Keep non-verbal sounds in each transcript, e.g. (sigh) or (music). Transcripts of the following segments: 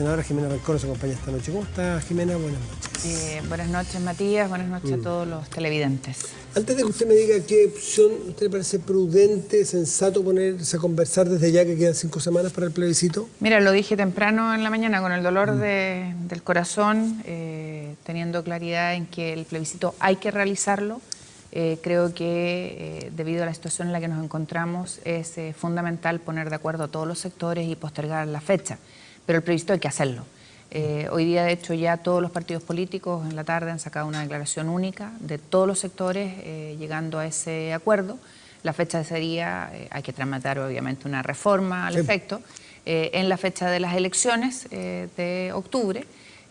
senadora Jimena Rancón nos acompaña esta noche. ¿Cómo está Jimena? Buenas noches. Eh, buenas noches Matías, buenas noches a mm. todos los televidentes. Antes de que usted me diga qué opción usted le parece prudente, sensato ponerse a conversar desde ya que quedan cinco semanas para el plebiscito. Mira, lo dije temprano en la mañana con el dolor mm. del corazón, eh, teniendo claridad en que el plebiscito hay que realizarlo. Eh, creo que debido a la situación en la que nos encontramos es fundamental poner de acuerdo a todos los sectores y postergar la fecha pero el previsto hay que hacerlo. Eh, hoy día, de hecho, ya todos los partidos políticos en la tarde han sacado una declaración única de todos los sectores eh, llegando a ese acuerdo. La fecha sería, eh, hay que tramitar obviamente una reforma al efecto, en la fecha de las elecciones de octubre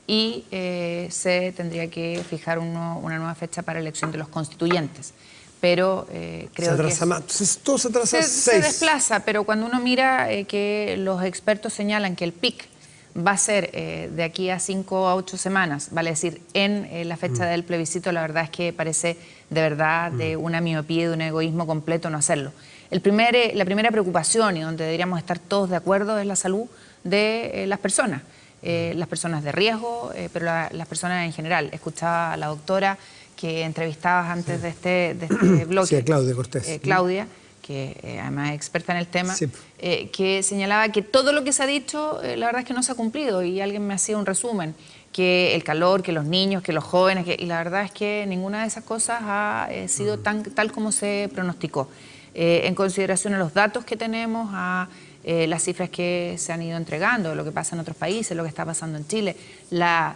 y se tendría que fijar una nueva fecha para elección de los constituyentes pero creo se atrasa Más. Todo se atrasa se, se desplaza, pero cuando uno mira que los expertos señalan que el PIC va a ser eh, de aquí a cinco a ocho semanas, vale decir, en eh, la fecha mm. del plebiscito, la verdad es que parece de verdad de mm. una miopía y de un egoísmo completo no hacerlo. El primer, eh, la primera preocupación y donde deberíamos estar todos de acuerdo es la salud de las personas, mm. las personas de riesgo, pero las personas en general. Escuchaba a la doctora que entrevistabas antes de este, de este bloque. Sí, Claudia Cortés. Claudia que eh, además es experta en el tema, eh, que señalaba que todo lo que se ha dicho, eh, la verdad es que no se ha cumplido y alguien me hacía un resumen, que el calor, que los niños, que los jóvenes, y la verdad es que ninguna de esas cosas ha sido mm. tan, tal como se pronosticó. en consideración a los datos que tenemos, a las cifras que se han ido entregando, lo que pasa en otros países, lo que está pasando en Chile, la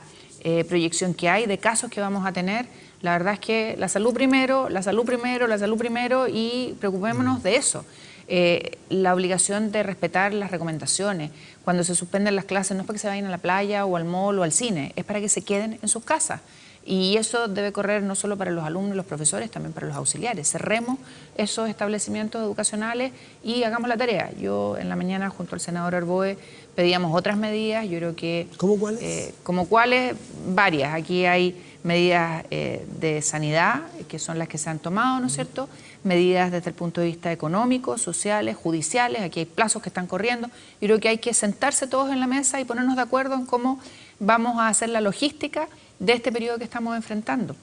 proyección que hay de casos que vamos a tener, la verdad es que la salud primero, la salud primero, la salud primero y preocupémonos de eso. Eh, la obligación de respetar las recomendaciones. Cuando se suspenden las clases no es para que se vayan a la playa o al mall o al cine, es para que se queden en sus casas. Y eso debe correr no solo para los alumnos y los profesores, también para los auxiliares. Cerremos esos establecimientos educacionales y hagamos la tarea. Yo en la mañana junto al senador Arboe pedíamos otras medidas, yo creo que... ¿Cómo cuáles? Eh, como cuáles, varias. Aquí hay medidas eh, de sanidad, que son las que se han tomado, ¿no es cierto? Medidas desde el punto de vista económico, sociales, judiciales, aquí hay plazos que están corriendo. Yo creo que hay que sentarse todos en la mesa y ponernos de acuerdo en cómo vamos a hacer la logística de este periodo que estamos enfrentando.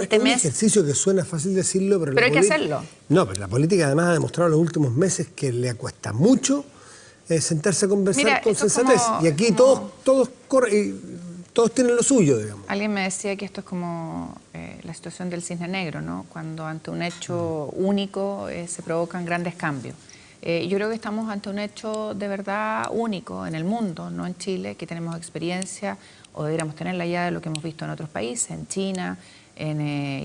este es un ejercicio que suena fácil decirlo, pero... Pero hay que hacerlo. No, pero la política además ha demostrado en los últimos meses que le cuesta mucho eh, sentarse a conversar con sensatez. y aquí todos, todos corren todos tienen lo suyo, digamos. Alguien me decía que esto es como eh, la situación del cisne negro, ¿no? Cuando ante un hecho único eh, se provocan grandes cambios. Eh, yo creo que estamos ante un hecho de verdad único en el mundo, no en Chile, que tenemos experiencia o deberíamos tenerla ya de lo que hemos visto en otros países, en China, en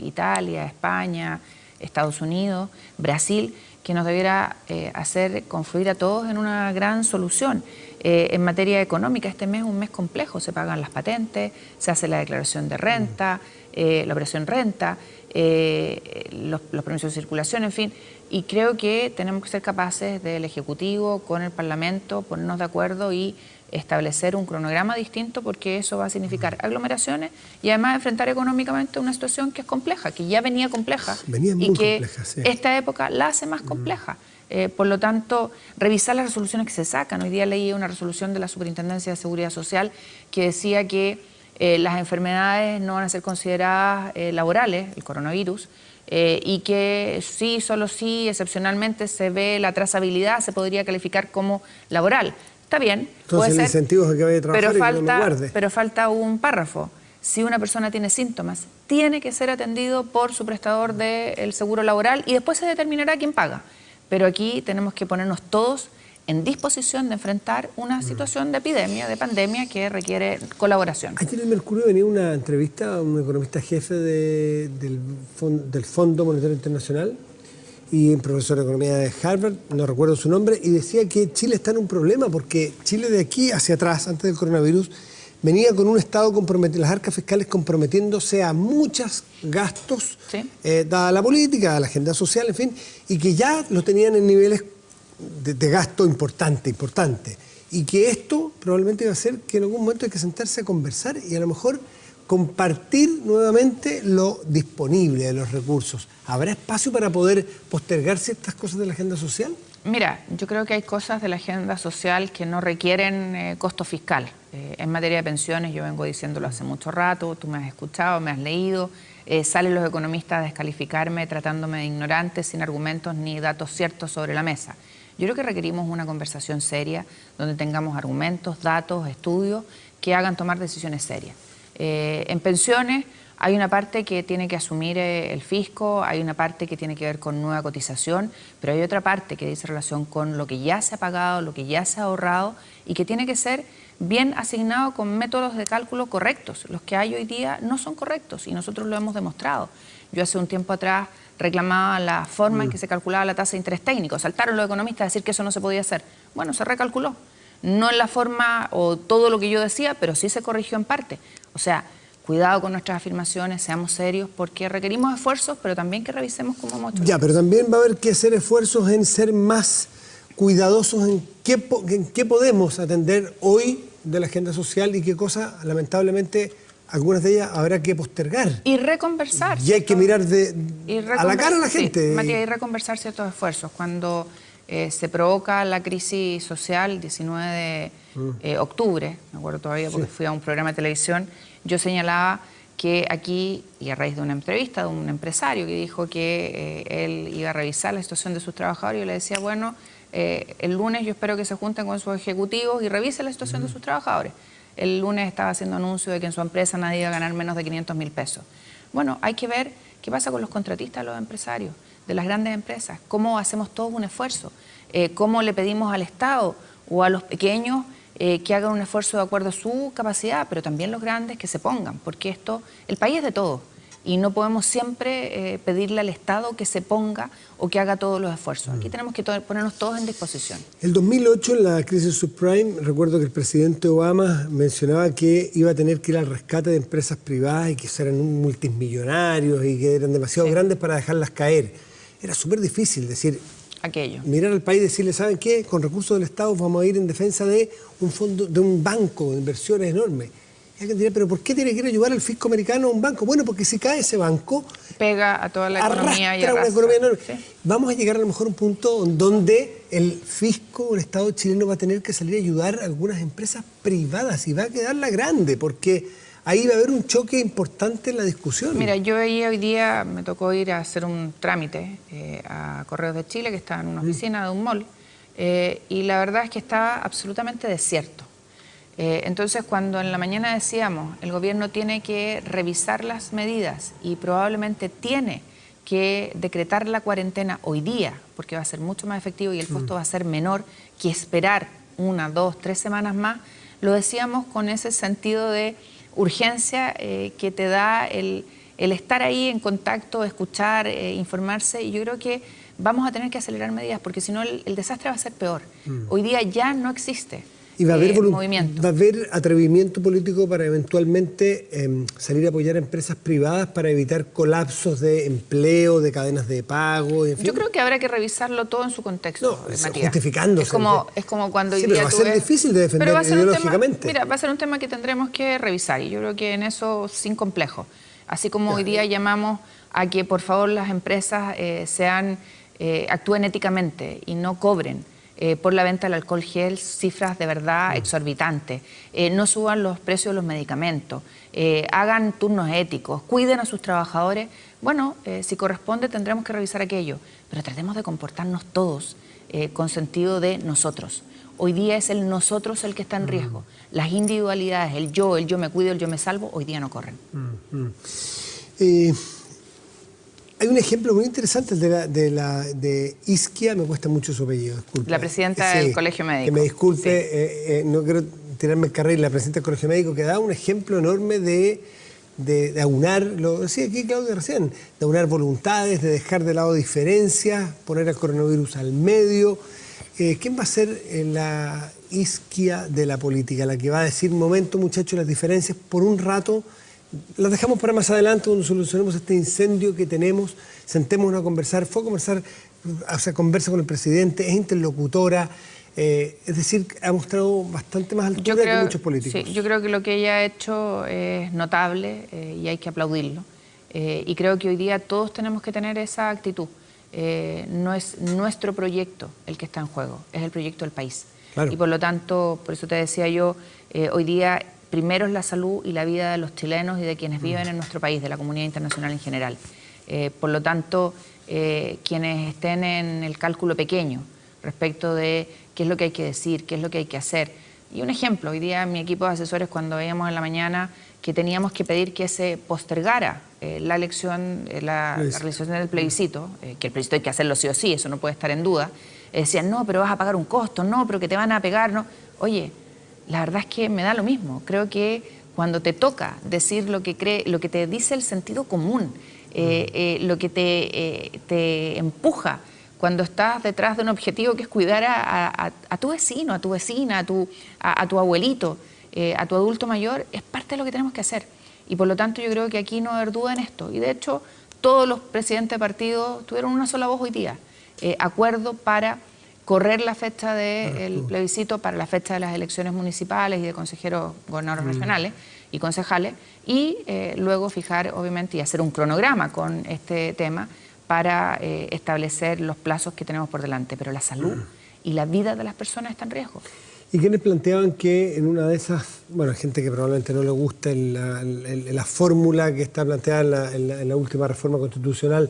Italia, España, Estados Unidos, Brasil, que nos debiera hacer confluir a todos en una gran solución. Eh, en materia económica, este mes es un mes complejo, se pagan las patentes, se hace la declaración de renta, eh, la operación renta, eh, los, permisos de circulación, en fin, y creo que tenemos que ser capaces del Ejecutivo con el Parlamento, ponernos de acuerdo y establecer un cronograma distinto porque eso va a significar aglomeraciones y además enfrentar económicamente una situación que es compleja, que ya venía compleja y que esta época la hace más compleja. Eh, por lo tanto, revisar las resoluciones que se sacan. Hoy día leí una resolución de la Superintendencia de Seguridad Social que decía que eh, las enfermedades no van a ser consideradas eh, laborales, el coronavirus, y que sí, solo sí, excepcionalmente se ve la trazabilidad, se podría calificar como laboral. Está bien, Entonces, puede ser, el que vaya a trabajar pero, falta, pero falta un párrafo. Si una persona tiene síntomas, tiene que ser atendido por su prestador del seguro laboral y después se determinará quién paga. Pero aquí tenemos que ponernos todos en disposición de enfrentar una mm. situación de epidemia, de pandemia que requiere colaboración. Aquí en el Mercurio venía una entrevista a un economista jefe del, Fondo Monetario Internacional y un profesor de economía de Harvard, no recuerdo su nombre, y decía que Chile está en un problema porque Chile de aquí hacia atrás, antes del coronavirus, venía con un Estado comprometido, las arcas fiscales comprometiéndose a muchos gastos, eh, dada la política, la agenda social, en fin, y que ya lo tenían en niveles de, gasto importante, importante. Y que esto probablemente iba a hacer que en algún momento hay que sentarse a conversar y a lo mejor compartir nuevamente lo disponible de los recursos. ¿Habrá espacio para poder postergarse estas cosas de la agenda social? Mira, yo creo que hay cosas de la agenda social que no requieren eh, costo fiscal. Eh, en materia de pensiones, yo vengo diciéndolo hace mucho rato, tú me has escuchado, me has leído, eh, salen los economistas a descalificarme tratándome de ignorante, sin argumentos ni datos ciertos sobre la mesa. Yo creo que requerimos una conversación seria donde tengamos argumentos, datos, estudios que hagan tomar decisiones serias. En pensiones hay una parte que tiene que asumir eh, el fisco, hay una parte que tiene que ver con nueva cotización, pero hay otra parte que dice relación con lo que ya se ha pagado, lo que ya se ha ahorrado y que tiene que ser bien asignado con métodos de cálculo correctos. Los que hay hoy día no son correctos y nosotros lo hemos demostrado. Yo hace un tiempo atrás reclamaba la forma en que mm. se calculaba la tasa de interés técnico. Saltaron los economistas a decir que eso no se podía hacer. Bueno, se recalculó. No en la forma o todo lo que yo decía, pero sí se corrigió en parte. O sea, cuidado con nuestras afirmaciones, seamos serios, porque requerimos esfuerzos, pero también que revisemos cómo hemos Ya, pero también va a haber que hacer esfuerzos en ser más cuidadosos en qué, en qué podemos atender hoy de la agenda social y qué cosas, lamentablemente, algunas de ellas habrá que postergar. Y reconversar. Y hay que mirar de, a la cara a la gente. Sí, Matías, y reconversar ciertos esfuerzos. Cuando eh, se provoca la crisis social, 19 de mm. eh, octubre, me acuerdo todavía porque fui a un programa de televisión, yo señalaba que aquí, y a raíz de una entrevista de un empresario que dijo que eh, él iba a revisar la situación de sus trabajadores, yo le decía, bueno, el lunes yo espero que se junten con sus ejecutivos y revisen la situación de sus trabajadores. El lunes estaba haciendo anuncio de que en su empresa nadie iba a ganar menos de 500 mil pesos. Bueno, hay que ver qué pasa con los contratistas, los empresarios de las grandes empresas, cómo hacemos todos un esfuerzo, eh, cómo le pedimos al Estado o a los pequeños eh, que hagan un esfuerzo de acuerdo a su capacidad, pero también los grandes que se pongan, porque esto, el país es de todos y no podemos siempre eh, pedirle al Estado que se ponga o que haga todos los esfuerzos. Aquí mm. tenemos que ponernos todos en disposición. El 2008, en la crisis subprime, recuerdo que el presidente Obama mencionaba que iba a tener que ir al rescate de empresas privadas y que eran multimillonarios y que eran demasiado grandes para dejarlas caer. Era súper difícil decir, aquello. Mirar al país y decirle, ¿saben qué? Con recursos del Estado vamos a ir en defensa de un fondo, de un banco de inversiones enorme. Y alguien diría, ¿pero por qué tiene que ir a ayudar al fisco americano a un banco? Bueno, porque si cae ese banco... Pega a toda la economía y arrastra. una economía enorme. Vamos a llegar a lo mejor a un punto donde el fisco, el Estado chileno va a tener que salir a ayudar a algunas empresas privadas y va a quedar la grande, porque ahí va a haber un choque importante en la discusión. Mira, yo hoy día me tocó ir a hacer un trámite eh, a Correos de Chile, que está en una mm. oficina de un mall, eh, y la verdad es que estaba absolutamente desierto. Eh, entonces, cuando en la mañana decíamos, el gobierno tiene que revisar las medidas y probablemente tiene que decretar la cuarentena hoy día, porque va a ser mucho más efectivo y el costo mm. va a ser menor que esperar una, dos, tres semanas más, lo decíamos con ese sentido de urgencia eh, que te da el, estar ahí en contacto, escuchar, eh, informarse. Y yo creo que vamos a tener que acelerar medidas porque si no el, desastre va a ser peor. Mm. Hoy día ya no existe. Y va a, haber eh, va a haber atrevimiento político para eventualmente em, salir a apoyar a empresas privadas para evitar colapsos de empleo, de cadenas de pago. Yo creo que habrá que revisarlo todo en su contexto, no, justificándose. Es como, es como cuando sí, pero va a ser difícil de defender ideológicamente. mira, va a ser un tema que tendremos que revisar y yo creo que en eso sin complejo. Así como hoy día llamamos a que por favor las empresas eh, sean, eh, actúen éticamente y no cobren. Eh, por la venta del alcohol gel, cifras de verdad mm. exorbitantes. Eh, no suban los precios de los medicamentos, eh, hagan turnos éticos, cuiden a sus trabajadores. Bueno, si corresponde tendremos que revisar aquello, pero tratemos de comportarnos todos con sentido de nosotros. Hoy día es el nosotros el que está en mm. riesgo. Las individualidades, el yo, el yo me cuido, el yo me salvo, hoy día no corren. Mm, hay un ejemplo muy interesante de, la, de, la, de Isquia, me cuesta mucho su apellido, disculpe. La presidenta del Colegio Médico. Que me disculpe, eh, eh, no quiero tirarme el carril, la presidenta del Colegio Médico, que da un ejemplo enorme de, de, aunar, lo decía aquí Claudia recién, de aunar voluntades, de dejar de lado diferencias, poner al coronavirus al medio. Eh, ¿Quién va a ser la isquia de la política? La que va a decir, momento muchachos, las diferencias por un rato las dejamos para más adelante cuando solucionemos este incendio que tenemos, sentémonos a conversar, fue a conversar, o sea, conversa con el presidente, es interlocutora, eh, es decir, ha mostrado bastante más altura que muchos políticos. Sí, yo creo que lo que ella ha hecho es notable eh, y hay que aplaudirlo. Eh, y creo que hoy día todos tenemos que tener esa actitud. no es nuestro proyecto el que está en juego, es el proyecto del país. Y por lo tanto, por eso te decía yo, hoy día primero es la salud y la vida de los chilenos y de quienes mm. viven en nuestro país, de la comunidad internacional en general. por lo tanto, quienes estén en el cálculo pequeño respecto de qué es lo que hay que decir, qué es lo que hay que hacer. Y un ejemplo, hoy día mi equipo de asesores cuando veíamos en la mañana que teníamos que pedir que se postergara eh, la elección, eh, la, realización del plebiscito, eh, que el plebiscito hay que hacerlo sí o sí, eso no puede estar en duda, decían, no, pero vas a pagar un costo, no, pero que te van a pegar, no. Oye, la verdad es que me da lo mismo. Creo que cuando te toca decir lo que, cree, lo que te dice el sentido común, lo que te, te empuja cuando estás detrás de un objetivo que es cuidar a, tu vecino, a tu vecina, a tu, a, tu abuelito, eh, a tu adulto mayor, es parte de lo que tenemos que hacer. Y por lo tanto yo creo que aquí no haber duda en esto. Y de hecho todos los presidentes de partido tuvieron una sola voz hoy día. Eh, acuerdo para correr la fecha del plebiscito para la fecha de las elecciones municipales y de consejeros gobernadores mm. regionales y concejales y eh, luego fijar obviamente y hacer un cronograma con este tema para eh, establecer los plazos que tenemos por delante, pero la salud y la vida de las personas está en riesgo. ¿Y quienes planteaban que en una de esas, bueno, gente que probablemente no le guste la, fórmula que está planteada en la, última reforma constitucional,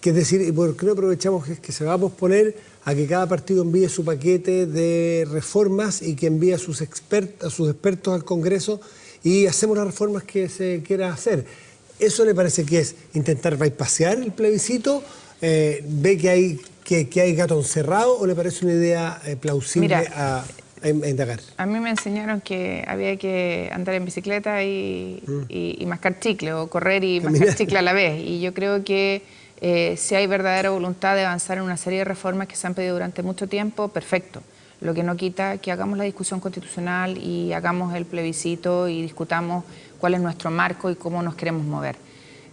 que es decir, ¿por qué no aprovechamos que, que se va a posponer a que cada partido envíe su paquete de reformas y que envíe a sus, expertos, a sus expertos al Congreso y hacemos las reformas que se quiera hacer? ¿Eso le parece que es intentar bypassear el plebiscito? Eh, ¿Ve que hay, que, hay gato encerrado o le parece una idea eh, plausible a, indagar? A mí me enseñaron que había que andar en bicicleta y, mm. mascar chicle o correr y mascar chicle a la vez. Y yo creo que eh, si hay verdadera voluntad de avanzar en una serie de reformas que se han pedido durante mucho tiempo, perfecto. Lo que no quita que hagamos la discusión constitucional y hagamos el plebiscito y discutamos cuál es nuestro marco y cómo nos queremos mover.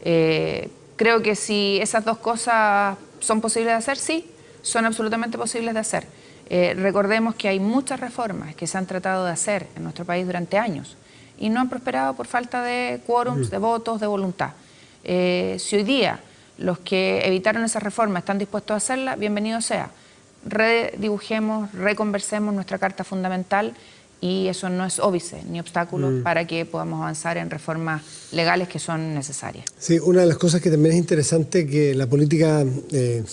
Eh, creo que si esas dos cosas son posibles de hacer, sí, son absolutamente posibles de hacer. Eh, recordemos que hay muchas reformas que se han tratado de hacer en nuestro país durante años y no han prosperado por falta de quórums, de votos, de voluntad. Eh, si hoy día los que evitaron esas reformas están dispuestos a hacerlas, bienvenido sea. Redibujemos, reconversemos nuestra Carta Fundamental y eso no es óbice ni obstáculo mm. para que podamos avanzar en reformas legales que son necesarias. Sí, una de las cosas que también es interesante que la política eh,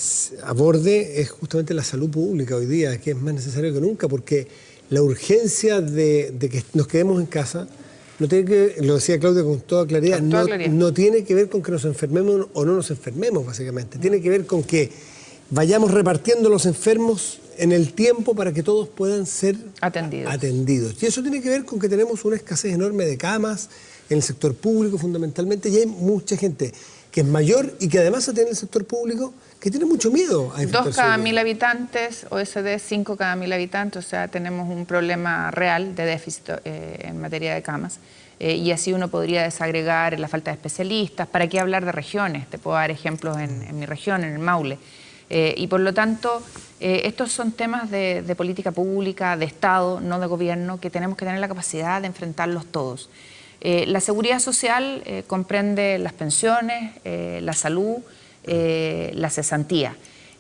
aborde es justamente la salud pública hoy día, que es más necesario que nunca, porque la urgencia de, que nos quedemos en casa no tiene que, lo decía Claudia con toda claridad, no, no tiene que ver con que nos enfermemos o no nos enfermemos, básicamente. Tiene que ver con que vayamos repartiendo los enfermos en el tiempo para que todos puedan ser atendidos. Y eso tiene que ver con que tenemos una escasez enorme de camas en el sector público fundamentalmente y hay mucha gente que es mayor y que además atiende en el sector público que tiene mucho miedo a Dos cada mil habitantes, OSD cinco cada mil habitantes, o sea, tenemos un problema real de déficit eh, en materia de camas. Eh, y así uno podría desagregar la falta de especialistas. ¿Para qué hablar de regiones? Te puedo dar ejemplos en, en mi región, en el Maule. Eh, y por lo tanto, eh, estos son temas de, política pública, de Estado, no de gobierno, que tenemos que tener la capacidad de enfrentarlos todos. Eh, la seguridad social comprende las pensiones, la salud, la cesantía.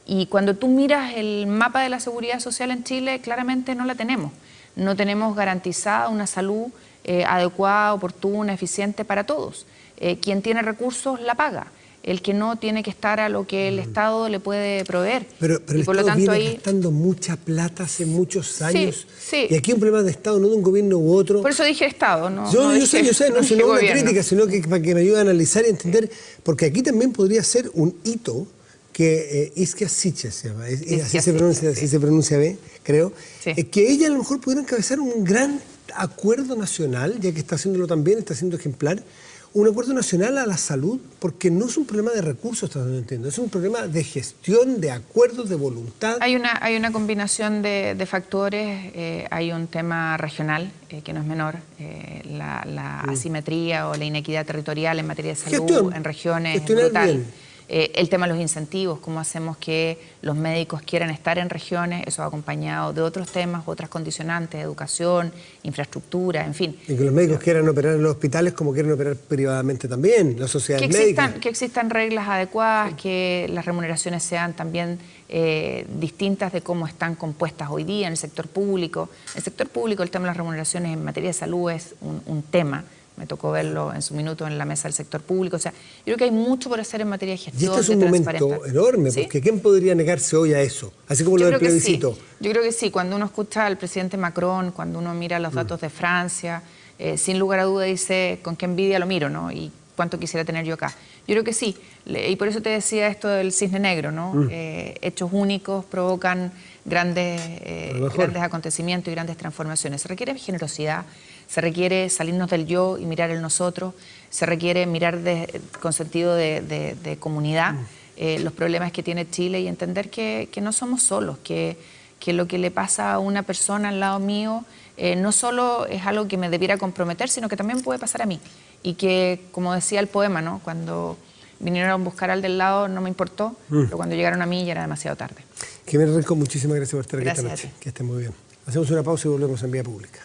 Y cuando tú miras el mapa de la seguridad social en Chile, claramente no la tenemos. No tenemos garantizada una salud adecuada, oportuna, eficiente para todos. quien tiene recursos la paga el que no tiene que estar a lo que el mm. Estado le puede proveer. Pero, pero el por Estado lo tanto, viene gastando mucha plata hace muchos años. Sí, Y aquí un problema de Estado, no de un gobierno u otro. Por eso dije Estado, ¿no? Yo, yo sé, yo sé, no, (laughs) es una crítica, sino que para que me ayude a analizar y entender, porque aquí también podría ser un hito que eh, Iskia Siche se llama, así, se pronuncia, así se pronuncia B, creo, eh, que ella a lo mejor pudiera encabezar un gran acuerdo nacional, ya que está haciéndolo también, está siendo ejemplar, un acuerdo nacional a la salud, porque no es un problema de recursos, no entiendo, es un problema de gestión, de acuerdos, de voluntad. Hay una, hay una combinación de, factores, eh, hay un tema regional, eh, que no es menor, eh, la, mm. asimetría o la inequidad territorial en materia de salud en regiones brutal. Eh, el tema de los incentivos, cómo hacemos que los médicos quieran estar en regiones, eso acompañado de otros temas, otras condicionantes, educación, infraestructura, en fin. Y que los médicos quieran operar en los hospitales como quieren operar privadamente también, la sociedad que. Existan, que existan reglas adecuadas, que las remuneraciones sean también eh, distintas de cómo están compuestas hoy día en el sector público. En el sector público el tema de las remuneraciones en materia de salud es un, un tema me tocó verlo en su minuto en la mesa del sector público. O sea, yo creo que hay mucho por hacer en materia de gestión. Y este es un momento enorme, porque ¿quién podría negarse hoy a eso? Así como lo del plebiscito. Yo creo que sí, cuando uno escucha al presidente Macron, cuando uno mira los mm. datos de Francia, eh, sin lugar a duda dice con qué envidia lo miro, ¿no? Y cuánto quisiera tener yo acá. Yo creo que sí, y por eso te decía esto del cisne negro, ¿no? Mm. Eh, hechos únicos provocan grandes, eh, grandes acontecimientos y grandes transformaciones. Se requiere generosidad, se requiere salirnos del yo y mirar el nosotros, se requiere mirar con sentido de, comunidad mm. eh, los problemas que tiene Chile y entender que, no somos solos, que, lo que le pasa a una persona al lado mío eh, no solo es algo que me debiera comprometer, sino que también puede pasar a mí. Y que, como decía el poema, ¿no? cuando vinieron a buscar al del lado no me importó, mm. pero cuando llegaron a mí ya era demasiado tarde. Jiménez Rincón, muchísimas gracias por estar aquí esta noche. Que esté muy bien. Hacemos una pausa y volvemos en vía pública.